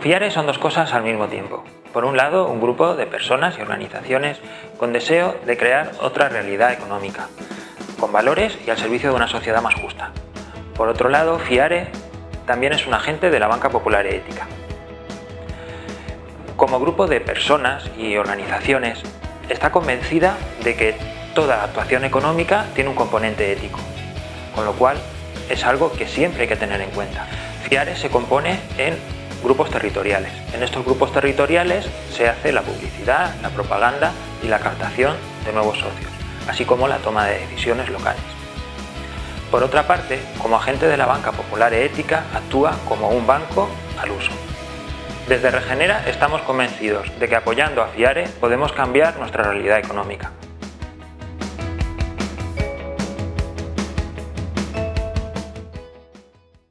FIARE son dos cosas al mismo tiempo. Por un lado, un grupo de personas y organizaciones con deseo de crear otra realidad económica, con valores y al servicio de una sociedad más justa. Por otro lado, FIARE también es un agente de la banca popular y ética. Como grupo de personas y organizaciones, está convencida de que toda actuación económica tiene un componente ético, con lo cual es algo que siempre hay que tener en cuenta. FIARE se compone en grupos territoriales. En estos grupos territoriales se hace la publicidad, la propaganda y la captación de nuevos socios, así como la toma de decisiones locales. Por otra parte, como agente de la banca popular e ética, actúa como un banco al uso. Desde Regenera estamos convencidos de que apoyando a FIARE podemos cambiar nuestra realidad económica.